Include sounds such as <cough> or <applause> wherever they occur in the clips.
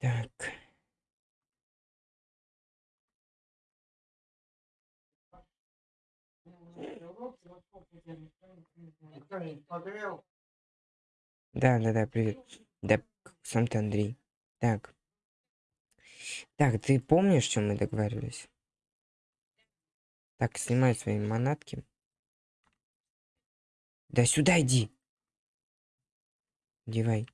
Так. Да, да, да, привет. Да, сам ты Андрей. Так. Так, ты помнишь, чем мы договаривались? Так, снимай свои манатки. Да сюда иди. Девай.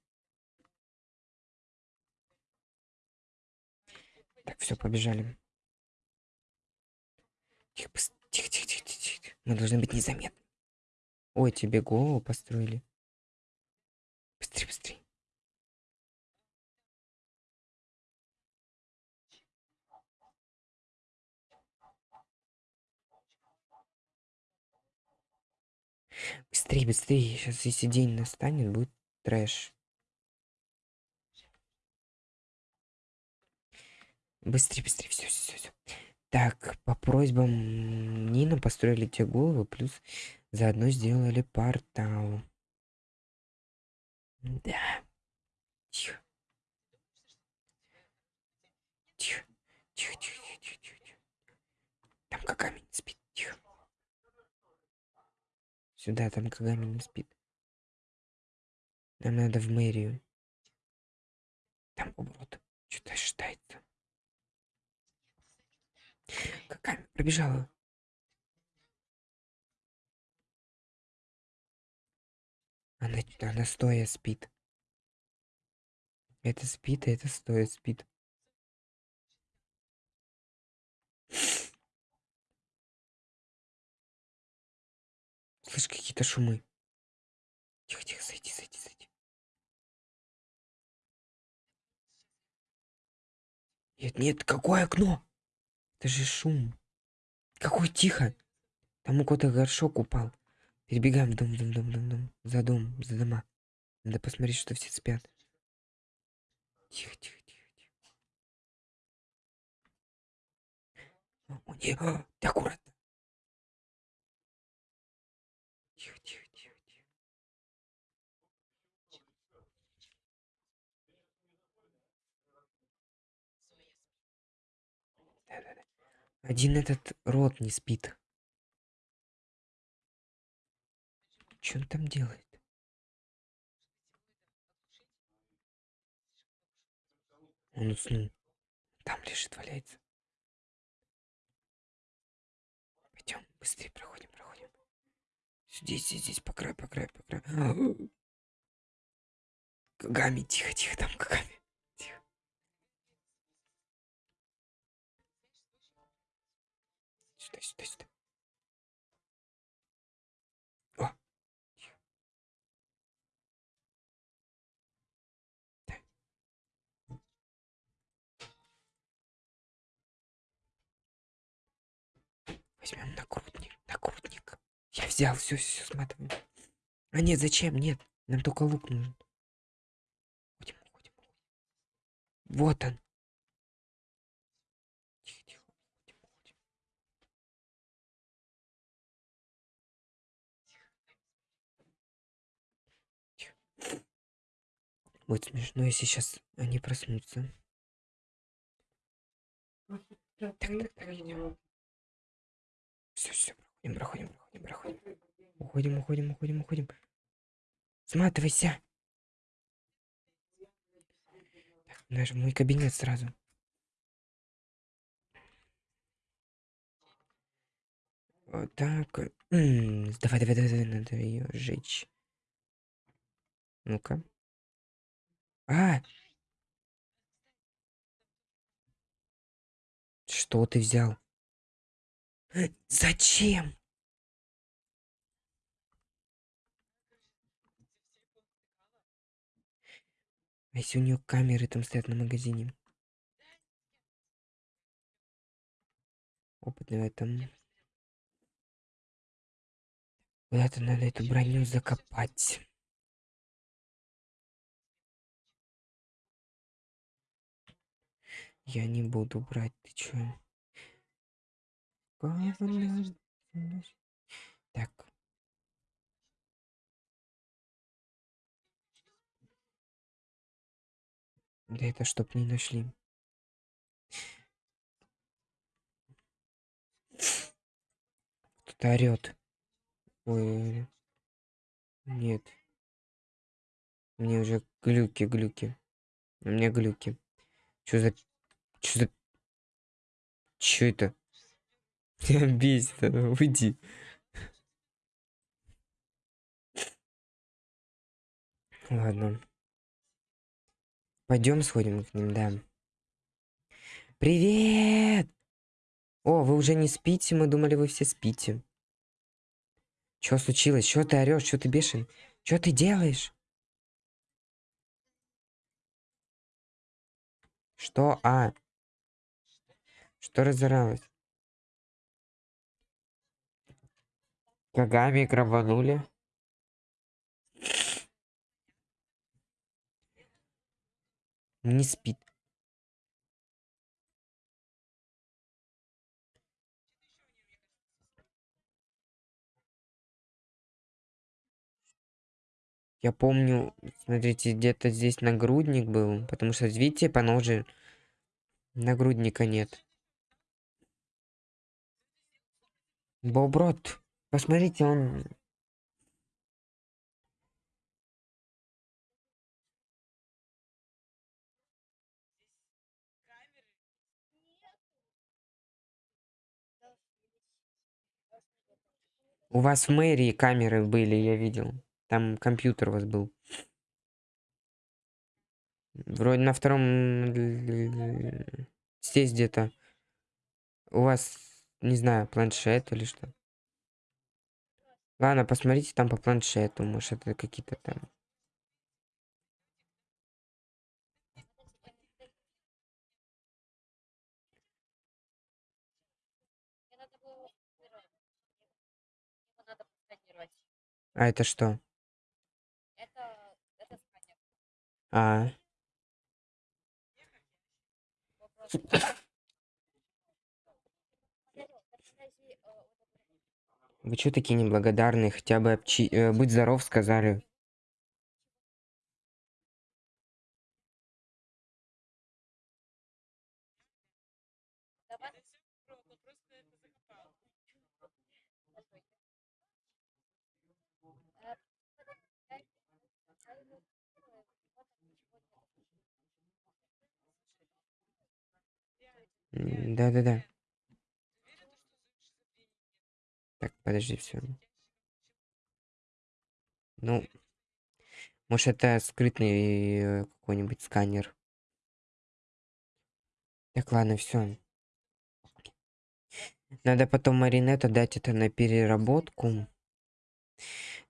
Так, все, побежали. Тихо, тихо, тихо, тихо, тихо. Мы должны быть незаметны. Ой, тебе голову построили. Быстрее, быстрее. Быстрее, быстрее. Сейчас, если день настанет, будет трэш. Быстрее, быстрее. Все, все, все. Так, по просьбам Нина построили те головы, плюс заодно сделали портал. Да. Тихо. Тихо. Тихо, тихо, тихо, тихо, тихо. Там Кагами не спит. Тихо. Сюда, там Кагами не спит. Нам надо в мэрию. Там поворот. Что-то считается. Какая пробежала. Она, она стоя спит. Это спит, а это стоя спит. Слышь, какие-то шумы. Тихо, тихо, зайди, зайди, зайди. Нет, нет, какое окно? Это же шум. Какой тихо. Там у кого-то горшок упал. Перебегаем дом, дом, дом, дом, дом. За дом, за дома. Надо посмотреть, что все спят. Тихо, тихо, тихо, тихо. О, не, а, ты аккуратно. Тихо, тихо, тихо, тихо. Да, да, да. Один этот рот не спит. Что он там делает? Он уснул. Там лежит, валяется. Пойдем, быстрее проходим, проходим. Здесь, здесь, здесь, по краю, по краю, по краю. Кагами, тихо, тихо, там Кагами. Тихо. Сюда, сюда, сюда. Возьмем накрутник, накрутник. Я взял, все, все, сматываем. А нет, зачем? Нет, нам только лук нужен. Вот он. Тихо, тихо, уходим, уходим. Тихо. Будет смешно, если сейчас они проснутся. Так, так, так, идем. Все, все, проходим, проходим, проходим, проходим. Уходим, уходим, уходим, уходим. Сматывайся. Так, наш мой кабинет сразу. Вот так. М -м, давай, давай, давай, давай, надо ее сжечь. Ну-ка. А! Что ты взял? Зачем? А если у нее камеры там стоят на магазине? Опытный в этом. Куда-то надо эту броню закопать. Я не буду брать, ты чё? Так. Да это чтоб не нашли. Кто-то орёт. Ой. Нет. Мне уже глюки, глюки. У меня глюки. Чё за... Чё за... Чё это? Меня бесит, оно, уйди. Ладно. Пойдем сходим к ним, да. Привет! О, вы уже не спите? Мы думали, вы все спите. Что случилось? Что ты орешь? Что ты бешен? Что ты делаешь? Что? А. Что разоралось? Кагами грабанули? Не спит. Я помню, смотрите, где-то здесь нагрудник был, потому что, видите, по ноже нагрудника нет. Боброт, посмотрите, он... У вас в мэрии камеры были, я видел. Там компьютер у вас был. Вроде на втором... Здесь где-то. У вас, не знаю, планшет или что. Ладно, посмотрите там по планшету. Может, это какие-то там... А это что? А. Вы чё такие неблагодарные? Хотя бы обчи... э, будь здоров, сказали. Да-да-да. Так, подожди, все. Ну, может, это скрытный э, какой-нибудь сканер. Так, ладно, все. Надо потом Маринет отдать это на переработку.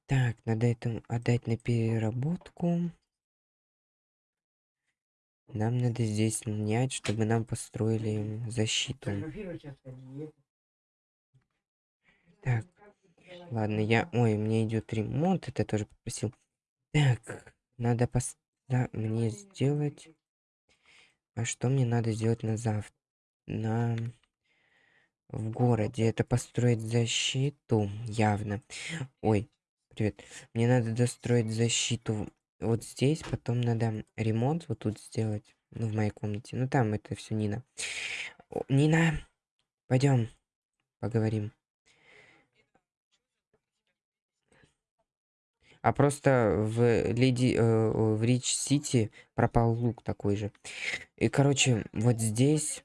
Так, надо это отдать на переработку. Нам надо здесь снять, чтобы нам построили защиту. Так, ладно, я... Ой, мне идет ремонт, это я тоже попросил. Так, надо пос... да, мне сделать... А что мне надо сделать на завтра? На... В городе. Это построить защиту, явно. Ой, привет. Мне надо достроить защиту вот здесь, потом надо ремонт вот тут сделать. Ну, в моей комнате. Ну, там это все Нина. О, Нина, пойдем поговорим. А просто в Леди, э, в Рич Сити пропал лук такой же. И, короче, вот здесь,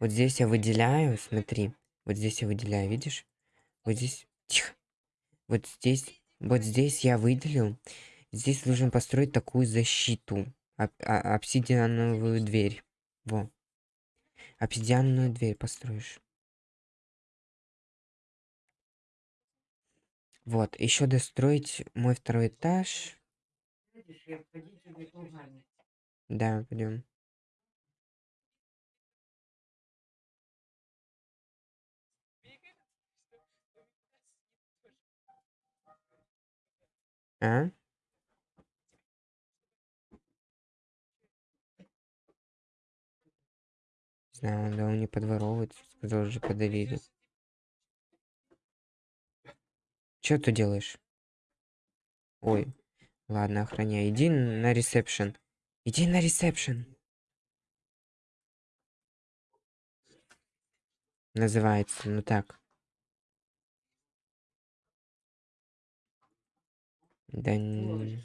вот здесь я выделяю, смотри, вот здесь я выделяю, видишь? Вот здесь, тихо. Вот здесь, вот здесь я выделил. Здесь нужно построить такую защиту. Об, а, обсидиановую дверь. Во. Обсидианную дверь построишь. Вот, еще достроить мой второй этаж. Да, пойдем. А? Не знаю, да он не подворовывает, сказал же подарили. Что ты делаешь? Ой, ладно, охраняй. Иди на ресепшн. Иди на ресепшн. Называется, ну так. Да н-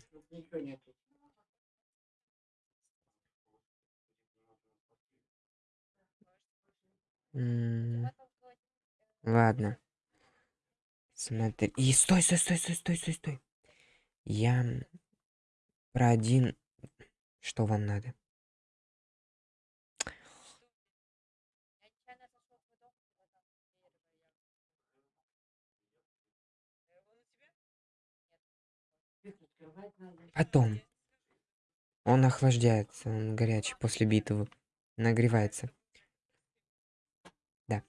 м, Ладно. Смотри. И стой, стой, стой, стой, стой, стой, стой. Я про один. Что вам надо? Потом. Он охлаждается, он горячий после битвы. Нагревается. Да.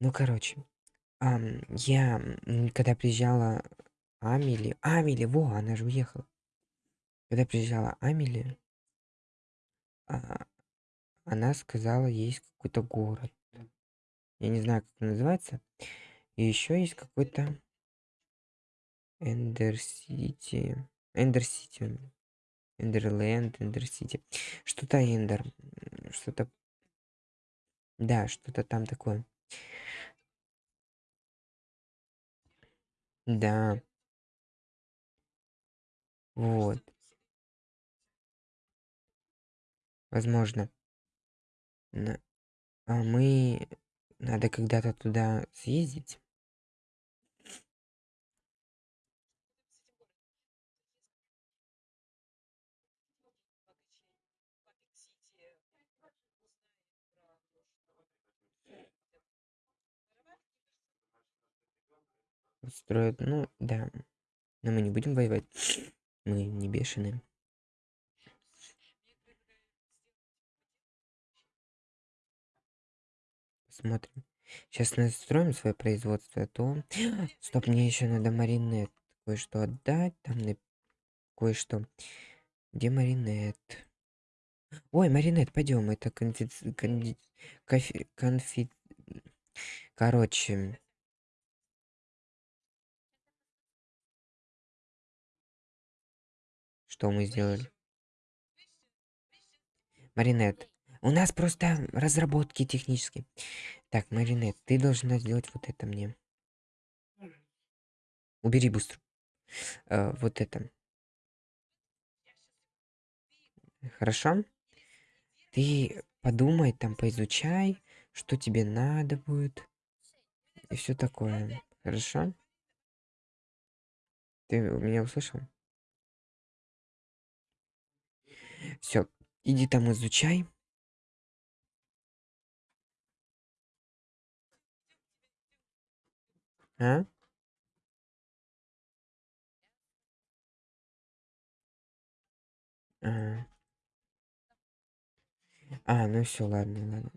Ну, короче. Ам, я, когда приезжала Амели... Амели, во, она же уехала. Когда приезжала Амели, а, она сказала, есть какой-то город. Я не знаю, как он называется. И еще есть какой-то Эндер Сити. Эндер Сити. Эндерленд, Эндер Сити. Что-то Эндер. Что-то... Да, что-то там такое. Да, вот. Возможно. А мы... Надо когда-то туда съездить. Устроят, ну, да. Но мы не будем воевать. <sniffs> Мы не бешеные. Посмотрим. Сейчас настроим свое производство, а то... <sniffs> Стоп, мне еще надо маринет кое-что отдать. Там на- кое-что. Где маринет? Ой, маринет, пойдем. Это конфи... кофе- конфи... Короче, что мы сделали? Маринет. У нас просто разработки технические. Так, Маринет, ты должна сделать вот это мне. Убери быстро. Э, вот это. Хорошо? Ты подумай, там поизучай, что тебе надо будет. И все такое. Хорошо? Ты меня услышал? Все, иди там изучай. А? А, а ну все, ладно, ладно.